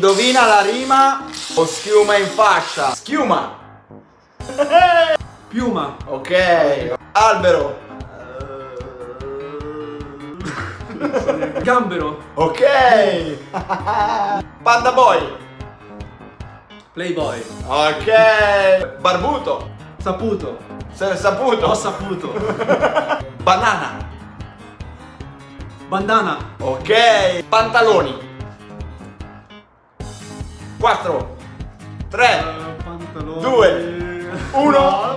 Indovina la rima o schiuma in faccia? Schiuma. Piuma. Ok. Albero. Gambero. Ok. Panda boy. Playboy. Ok. Barbuto. Saputo. L'è saputo. Ho saputo. Banana. Bandana. Ok. Pantaloni. 4 3 Pantaloni. Due. Uno.